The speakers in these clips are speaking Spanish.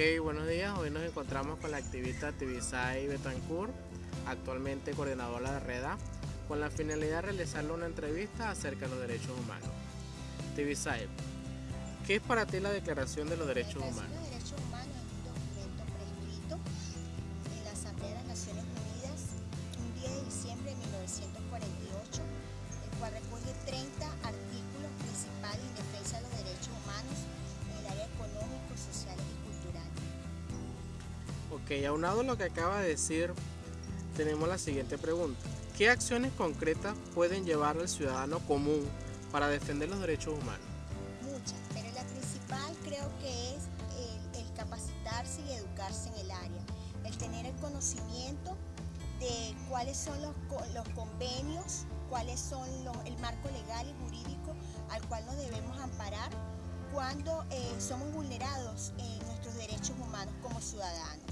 Buenos días. Hoy nos encontramos con la activista Tibisay Betancourt, actualmente coordinadora de REDA, con la finalidad de realizarle una entrevista acerca de los derechos humanos. Tibisay, ¿qué es para ti la Declaración de los Derechos Humanos Aunado a lo que acaba de decir, tenemos la siguiente pregunta. ¿Qué acciones concretas pueden llevar al ciudadano común para defender los derechos humanos? Muchas, pero la principal creo que es el, capacitarse y educarse en el área, el tener el conocimiento de cuáles son los, co- los convenios, cuáles son el marco legal y jurídico al cual nos debemos amparar cuando eh, somos vulnerados en nuestros derechos humanos como ciudadanos.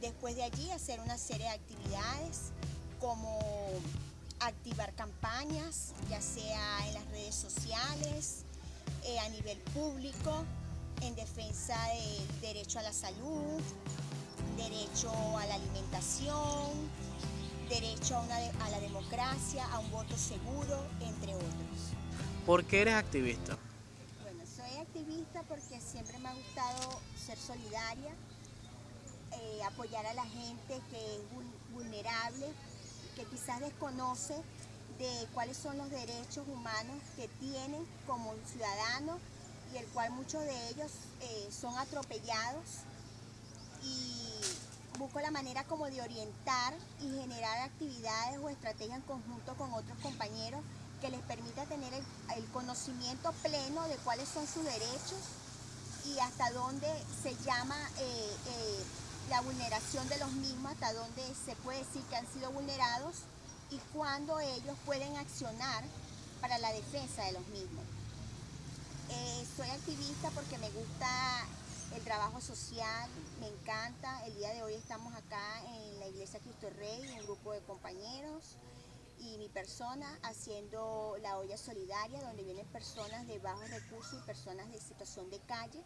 Después de allí hacer una serie de actividades como activar campañas, ya sea en las redes sociales, eh, a nivel público, en defensa del derecho a la salud, derecho a la alimentación, derecho a, una de- a la democracia, a un voto seguro, entre otros. ¿Por qué eres activista? Bueno, soy activista porque siempre me ha gustado ser solidaria, eh, apoyar a la gente que es vul- vulnerable, que quizás desconoce de cuáles son los derechos humanos que tienen como ciudadanos y el cual muchos de ellos eh, son atropellados. Y busco la manera como de orientar y generar actividades o estrategias en conjunto con otros compañeros que les permita tener el, conocimiento pleno de cuáles son sus derechos y hasta dónde se llama eh, la vulneración de los mismos, hasta dónde se puede decir que han sido vulnerados y cuándo ellos pueden accionar para la defensa de los mismos. Eh, soy activista porque me gusta el trabajo social, me encanta. El día de hoy estamos acá en la Iglesia Cristo Rey, un grupo de compañeros y mi persona haciendo la olla solidaria, donde vienen personas de bajos recursos y personas de situación de calle,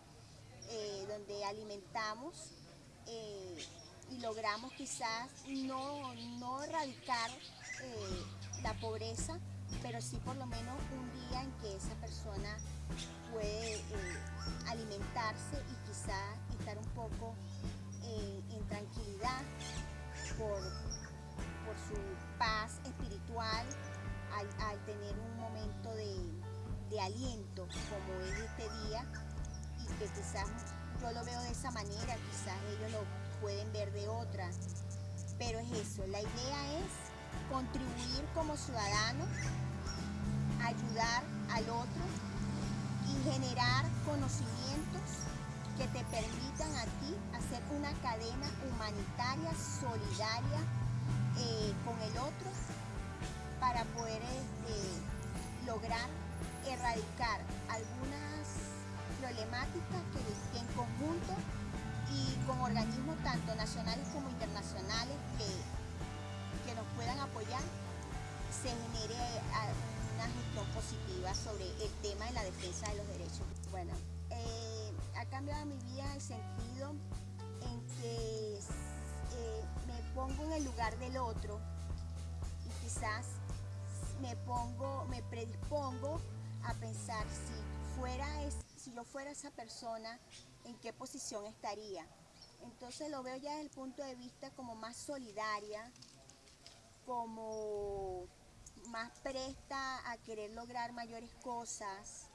eh, donde alimentamos eh, y logramos quizás no, no erradicar eh, la pobreza, pero sí por lo menos un día en que esa persona puede eh, alimentarse y quizás estar un poco en tranquilidad por, por su paz espiritual al, al tener un momento de, de aliento como es este día y que quizás yo lo veo de esa manera, quizás ellos lo pueden ver de otra, pero es eso, la idea es contribuir como ciudadano, ayudar al otro y generar conocimientos que te permitan a ti hacer una cadena humanitaria, solidaria eh, con el otro para poder este, lograr erradicar algunas problemáticas que, en conjunto y con organismos tanto nacionales como internacionales que, que nos puedan apoyar se genere ah, una gestión positiva sobre el tema de la defensa de los derechos. Bueno, eh, ha cambiado mi vida el sentido en que eh, me pongo en el lugar del otro y quizás me pongo, me predispongo a pensar si fuera es, si yo fuera esa persona, en qué posición estaría. Entonces lo veo ya desde el punto de vista como más solidaria, como más presta a querer lograr mayores cosas,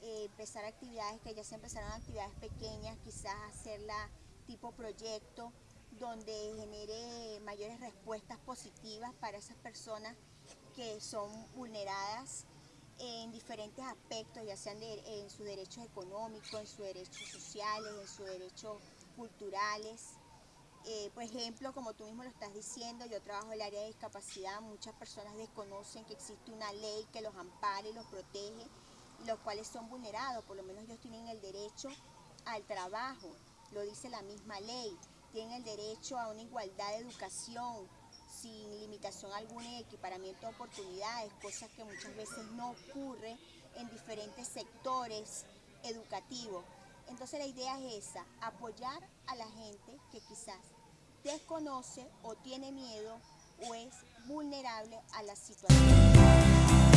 eh, empezar actividades que ya se empezaron actividades pequeñas, quizás hacerla tipo proyecto, donde genere mayores respuestas positivas para esas personas que son vulneradas en diferentes aspectos, ya sean de- en sus derechos económicos, en sus derechos sociales, en sus derechos culturales. Eh, por ejemplo, como tú mismo lo estás diciendo, yo trabajo en el área de discapacidad, muchas personas desconocen que existe una ley que los ampara y los protege, los cuales son vulnerados, por lo menos ellos tienen el derecho al trabajo, lo dice la misma ley, tienen el derecho a una igualdad de educación sin limitación alguna y equiparamiento de oportunidades, cosas que muchas veces no ocurre en diferentes sectores educativos. Entonces la idea es esa, apoyar a la gente que quizás desconoce o tiene miedo o es vulnerable a la situación.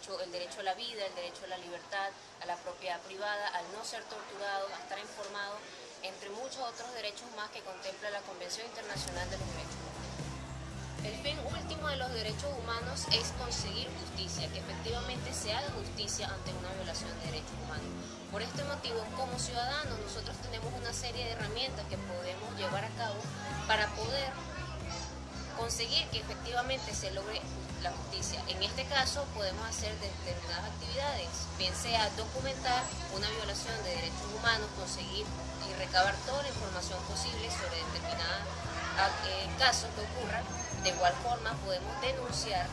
El derecho a la vida, el derecho a la libertad, a la propiedad privada, al no ser torturado, a estar informado, entre muchos otros derechos más que contempla la Convención Internacional de los Derechos Humanos. El fin último de los derechos humanos es conseguir justicia, que efectivamente se haga justicia ante una violación de derechos humanos. Por este motivo, como ciudadanos, nosotros tenemos una serie de herramientas que podemos llevar a cabo para poder conseguir que efectivamente se logre la justicia. En este caso, podemos hacer determinadas actividades, bien sea documentar una violación de derechos humanos, conseguir y recabar toda la información posible sobre determinados casos que ocurran. De igual forma, podemos denunciar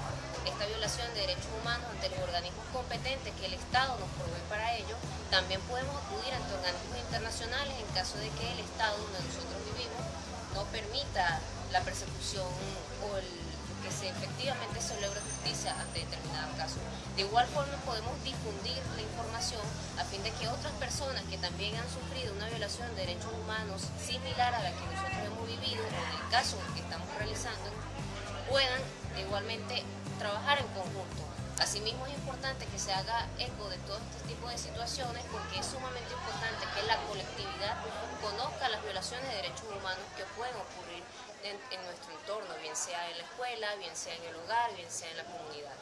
esta violación de derechos humanos ante los organismos competentes que el Estado nos provee para ello. También podemos acudir ante organismos internacionales en caso de que el Estado donde nosotros vivimos no permita la persecución o el, que se, efectivamente se logre justicia ante determinados casos. De igual forma podemos difundir la información a fin de que otras personas que también han sufrido una violación de derechos humanos similar a la que nosotros hemos vivido o en el caso que estamos realizando puedan igualmente trabajar en conjunto. Asimismo es importante que se haga eco de todo este tipo de situaciones porque es sumamente importante que la colectividad conozca las violaciones de derechos humanos que pueden ocurrir en, en nuestro entorno, bien sea en la escuela, bien sea en el hogar, bien sea en la comunidad.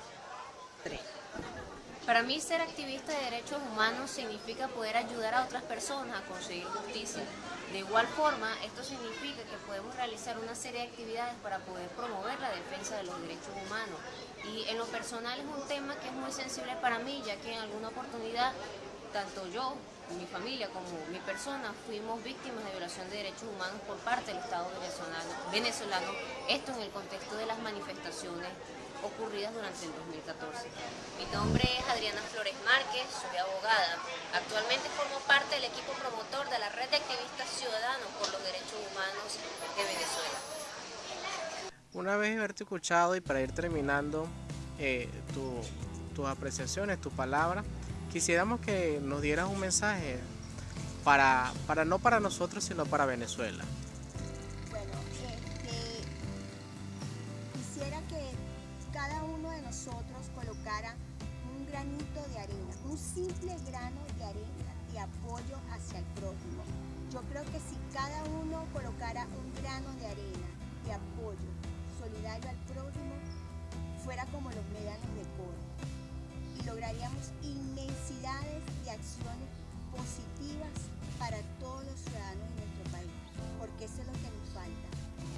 Para mí ser activista de derechos humanos significa poder ayudar a otras personas a conseguir justicia. De igual forma, esto significa que podemos realizar una serie de actividades para poder promover la defensa de los derechos humanos. Y en lo personal es un tema que es muy sensible para mí, ya que en alguna oportunidad, tanto yo, mi familia como mi persona, fuimos víctimas de violación de derechos humanos por parte del Estado venezolano, esto en el contexto de las manifestaciones ocurridas durante el 2014. Mi nombre es Adriana Flores Márquez, soy abogada. Actualmente formo parte del equipo promotor de la Red de Activistas Ciudadanos por los Derechos Humanos de Venezuela. Una vez haberte escuchado y para ir terminando eh, tu, tus apreciaciones, tus palabras, quisiéramos que nos dieras un mensaje para, para no para nosotros, sino para Venezuela. Bueno, este, quisiera que cada uno de nosotros colocara un granito de arena, un simple grano de arena de apoyo hacia el prójimo. Yo creo que si cada uno colocara un grano de arena de apoyo solidario al prójimo, fuera como los médanos de coro y lograríamos inmensidades de acciones positivas para todos los ciudadanos de nuestro país, porque eso es lo que nos falta,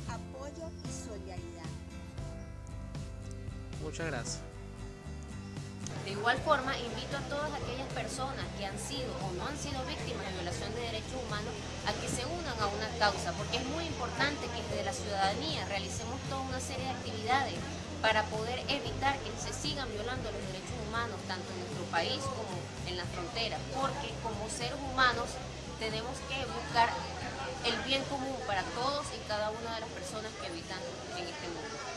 apoyo y solidaridad. Muchas gracias. De igual forma, invito a todas aquellas personas que han sido o no han sido víctimas de violación de derechos humanos a que se unan a una causa, porque es muy importante que desde la ciudadanía realicemos toda una serie de actividades para poder evitar que se sigan violando los derechos tanto en nuestro país como en la frontera, porque como seres humanos tenemos que buscar el bien común para todos y cada una de las personas que habitan en este mundo.